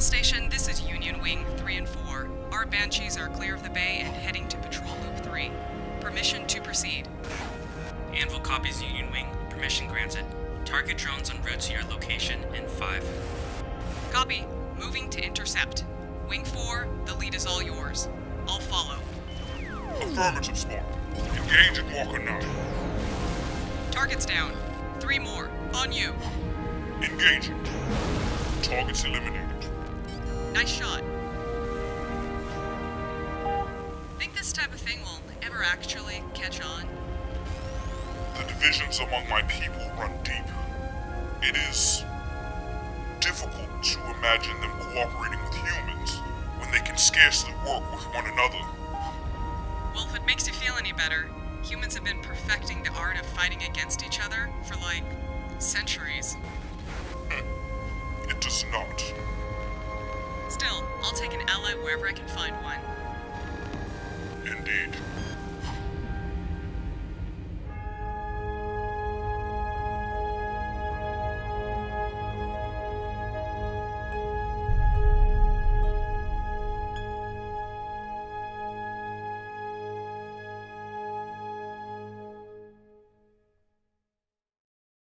Anvil Station, this is Union Wing 3 and 4. Our Banshees are clear of the bay and heading to Patrol Loop 3. Permission to proceed. Anvil copies Union Wing. Permission granted. Target drones en route to your location in 5. Copy. Moving to intercept. Wing 4, the lead is all yours. I'll follow. Affirmative, Spark. Engage at Walker 9. Targets down. Three more. On you. Engaging. Targets eliminated. Nice shot. Think this type of thing will ever actually catch on? The divisions among my people run deep. It is difficult to imagine them cooperating with humans when they can scarcely work with one another. Well, if it makes you feel any better, humans have been perfecting the art of fighting against each other for like centuries. I'll take an ally wherever I can find one.